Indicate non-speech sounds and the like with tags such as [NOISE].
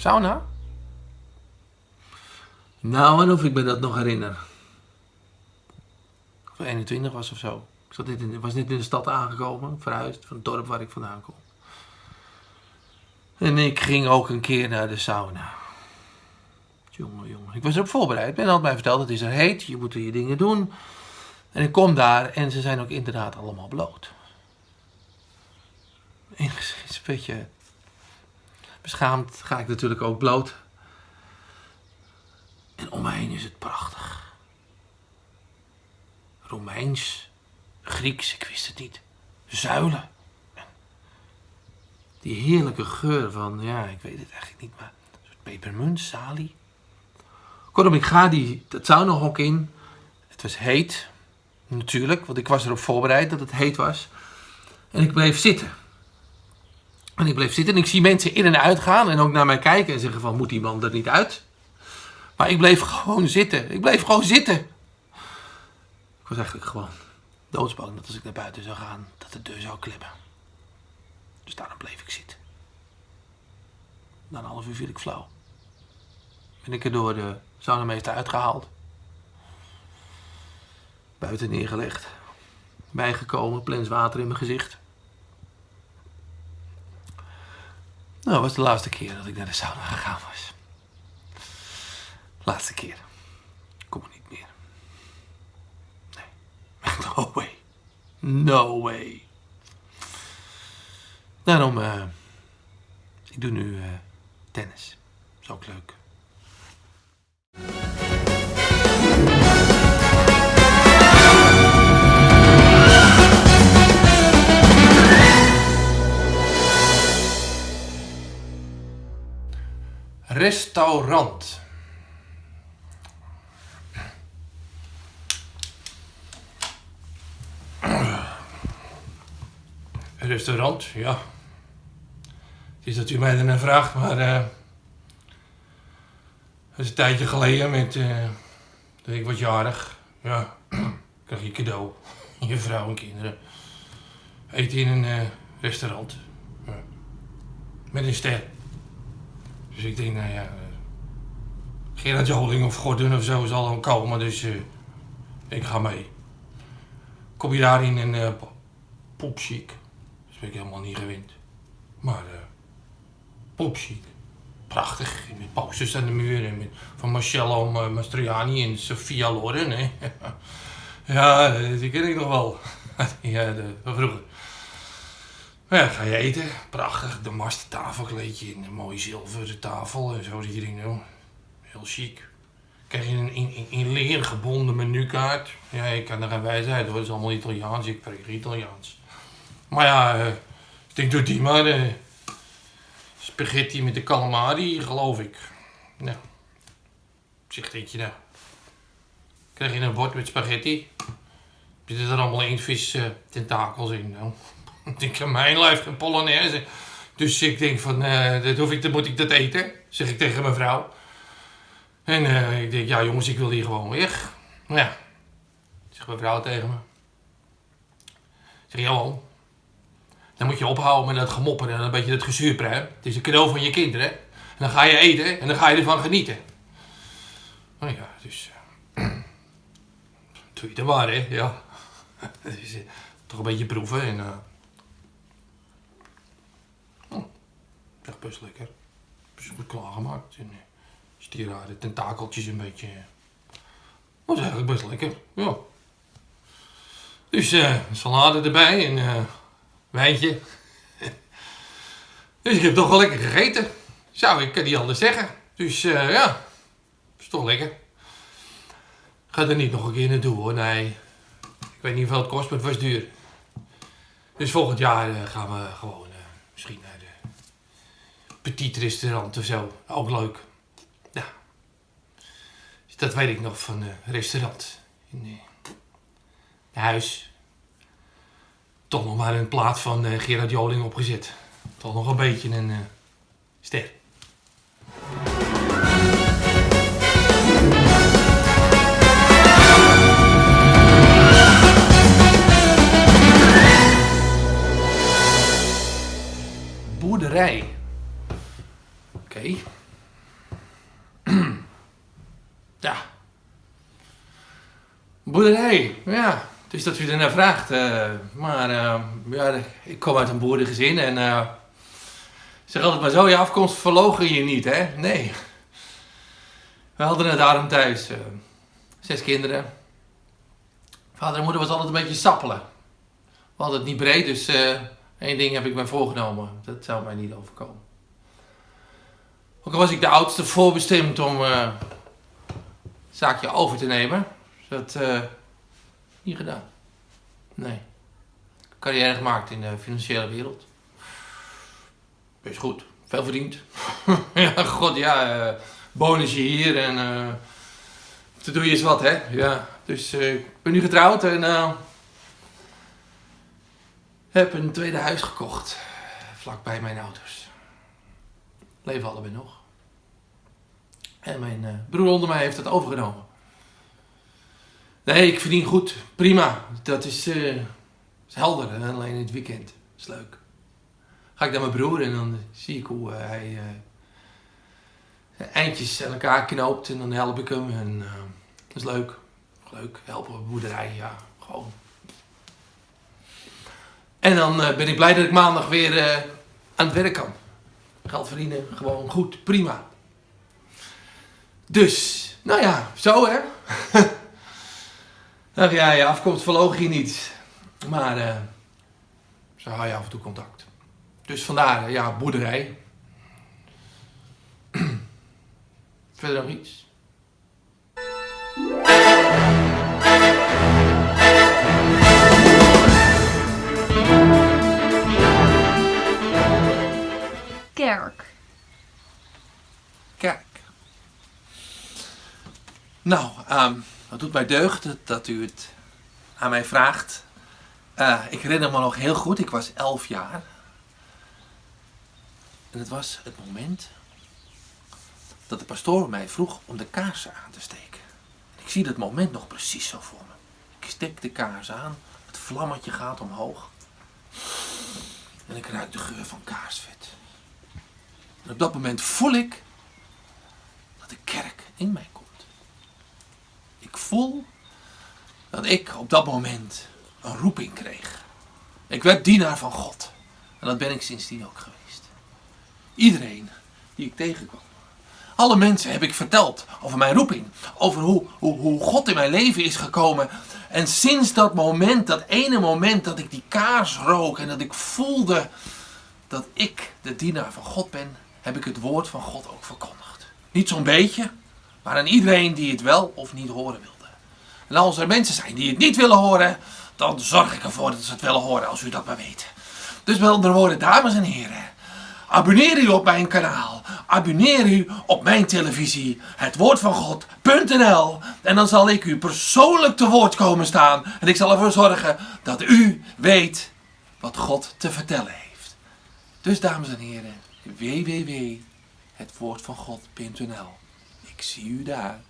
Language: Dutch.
sauna? Nou, en of ik me dat nog herinner. Of ik 21 was of zo. Ik zat net in, was net in de stad aangekomen, verhuisd van het dorp waar ik vandaan kom. En ik ging ook een keer naar de sauna. Jongen, jongen. Ik was erop voorbereid. Men had mij verteld, het is er heet, je moet er je dingen doen. En ik kom daar en ze zijn ook inderdaad allemaal bloot. Enigszins een beetje beschaamd ga ik natuurlijk ook bloot. En om me heen is het prachtig. Romeins, Grieks, ik wist het niet. Zuilen. Die heerlijke geur van, ja, ik weet het eigenlijk niet, maar een soort pepermunt, salie. Kortom, ik ga die, dat saunahok in. Het was heet, natuurlijk, want ik was erop voorbereid dat het heet was. En ik bleef zitten. En ik bleef zitten en ik zie mensen in en uit gaan en ook naar mij kijken en zeggen van, moet die man er niet uit? Maar ik bleef gewoon zitten. Ik bleef gewoon zitten. Ik was eigenlijk gewoon doodsbang dat als ik naar buiten zou gaan, dat de deur zou klimmen. Dus daarom bleef ik zitten. Na een half uur viel ik flauw. Ben ik er door de saunameester uitgehaald. Buiten neergelegd. Bijgekomen, plens water in mijn gezicht. Nou, dat was de laatste keer dat ik naar de sauna gegaan was. Laatste keer. Kom er niet meer. Nee. [LAUGHS] No way. No way. Daarom, eh ik doe nu eh tennis. Is ook leuk. Restaurant. Restaurant, ja. Het is dat u mij daarna vraagt, maar eh dat is een tijdje geleden met, eh dat ik jarig. Ja, [CLEARS THROAT] krijg je cadeau. [LAUGHS] Je vrouw en kinderen. Eten in een eh, restaurant. Ja. Met een ster. Dus ik denk, nou ja, eh, Gerard Joling of Gordon of zo zal dan komen, dus eh, ik ga mee. Kom je daar in uh, popchic. Dat ben ik helemaal niet gewend. Maar eh popchic. Prachtig. Met posters aan de muur. En met, van Marcello Ma- Mastroianni en Sofia Loren. Hè. [LAUGHS] ja, die ken ik nog wel. [LAUGHS] ja, de, van vroeger. Maar ja, ga je eten. Prachtig. De mast tafelkleedje en een mooie zilveren tafel. En zo zit je. Heel chic. Krijg je een in, in, in leer gebonden menukaart. Ja, ik kan er bij zijn hoor. Het is allemaal Italiaans. Ik spreek Italiaans. Maar ja, ik denk doe die maar. eh, spaghetti met de calamari, geloof ik. Nou. Zeg, denk je nou. Krijg je een bord met spaghetti. Zitten er allemaal inktvis eh, tentakels in. Nou. [LAUGHS] Ik mijn lijf geen polonaise. Dus ik denk van, eh, dat hoef ik, dan moet ik dat eten. Zeg ik tegen mijn vrouw. En eh, ik denk, ja jongens, ik wil hier gewoon weg. Nou ja, zegt mijn vrouw tegen me. Ik zeg, Johan, dan moet je ophouden met dat gemoppen en een beetje dat gezuurpre. hè. Het is een cadeau van je kinderen. En dan ga je eten en dan ga je ervan genieten. Nou ja, dus... eh, [CLEARS THROAT] doe je het maar, hè. Ja. [LAUGHS] Toch een beetje proeven en... best lekker. Best goed klaargemaakt. En, eh, als die tentakeltjes een beetje... eh, was eigenlijk best lekker, ja. Dus eh salade erbij en eh wijntje. [LAUGHS] dus ik heb toch wel lekker gegeten. Zou ik kan niet anders zeggen. Dus eh, ja, is toch lekker. Ga er niet nog een keer naartoe hoor, nee. Ik weet niet hoeveel het kost, maar het was duur. Dus volgend jaar eh, gaan we gewoon eh, misschien petit restaurant of zo. Ook leuk. Ja. Dat weet ik nog van een restaurant. In eh, huis. Toch nog maar een plaat van eh, Gerard Joling opgezet. Toch nog een beetje een eh, ster. Boerderij. Oké. Okay. [CLEARS THROAT] ja. Boerderij, ja. Dus dat u ernaar vraagt. Eh, maar eh, ja, ik kom uit een boerengezin en... Uh, zeg altijd maar zo, je afkomst verlogen je niet, hè? Nee. We hadden het daarom thuis. zes kinderen. Vader en moeder was altijd een beetje sappelen. We hadden het niet breed, dus één ding heb ik mij voorgenomen. Dat zou mij niet overkomen. Ook was ik de oudste voorbestemd om het zaakje over te nemen. Dat eh niet gedaan. Nee. Carrière gemaakt in de financiële wereld. Best goed. Veel verdiend. [LAUGHS] ja, god ja. eh bonusje hier en... eh te doe je eens wat, hè? Ja. Dus ik ben nu getrouwd en... heb een tweede huis gekocht. Vlakbij mijn ouders. Leven allebei nog. En mijn eh, broer onder mij heeft het overgenomen. Nee, ik verdien goed. Prima. Dat is, eh, is helder. Alleen in het weekend. is leuk. Ga ik naar mijn broer en dan zie ik hoe eh, hij eindjes aan elkaar knoopt. En dan help ik hem. En dat is leuk. Leuk. Helpen boerderij. Ja, gewoon. En dan ben ik blij dat ik maandag weer aan het werk kan. Geld verdienen. Gewoon goed. Prima. Dus, nou ja, zo hè. [LAUGHS] Ach ja, je afkomst verloog je niet. Maar eh zo hou je af en toe contact. Dus vandaar, eh, ja, boerderij. [CLEARS THROAT] Verder nog iets? Kerk. Kijk. Nou, ehm het doet mij deugd dat- dat u het aan mij vraagt. Eh, ik herinner me nog heel goed, ik was elf jaar. En het was het moment dat de pastoor mij vroeg om de kaarsen aan te steken. Ik zie dat moment nog precies zo voor me. Ik steek de kaars aan, het vlammetje gaat omhoog. En ik ruik de geur van kaarsvet. En op dat moment voel ik dat de kerk in mij komt. Ik voel dat ik op dat moment een roeping kreeg. Ik werd dienaar van God. En dat ben ik sindsdien ook geweest. Iedereen die ik tegenkwam. Alle mensen heb ik verteld over mijn roeping. Over hoe, hoe, hoe God in mijn leven is gekomen. En sinds dat moment, dat ene moment dat ik die kaars rook en dat ik voelde dat ik de dienaar van God ben, heb ik het woord van God ook verkondigd. Niet zo'n beetje, maar aan iedereen die het wel of niet horen wilde. En als er mensen zijn die het niet willen horen, dan zorg ik ervoor dat ze het willen horen, als u dat maar weet. Dus met andere woorden, dames en heren, abonneer u op mijn kanaal. Abonneer u op mijn televisie, het woord van God.nl. En dan zal ik u persoonlijk te woord komen staan. En ik zal ervoor zorgen dat u weet wat God te vertellen heeft. Dus dames en heren, www.hetwoordvangod.nl. Ik zie u daar.